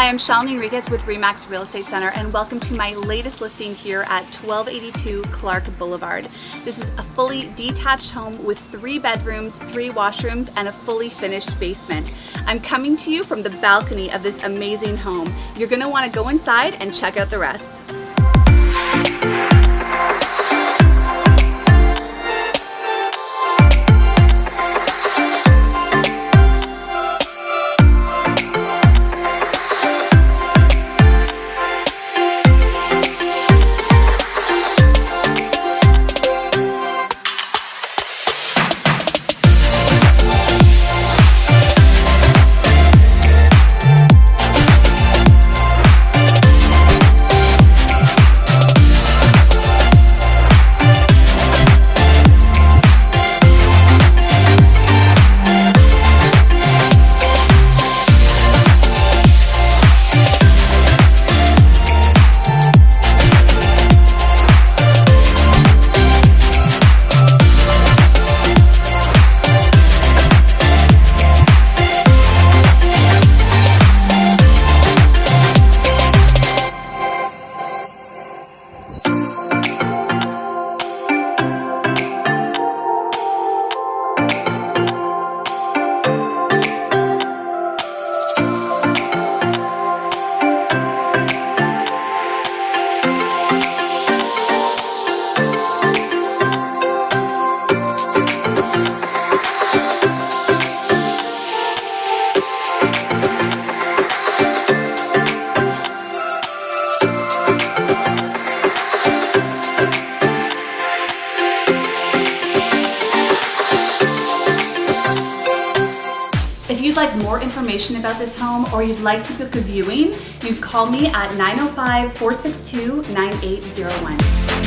Hi, I'm Shalini Enriquez with Remax Real Estate Center and welcome to my latest listing here at 1282 Clark Boulevard. This is a fully detached home with three bedrooms, three washrooms, and a fully finished basement. I'm coming to you from the balcony of this amazing home. You're gonna wanna go inside and check out the rest. If you'd like more information about this home or you'd like to book a viewing, you call me at 905-462-9801.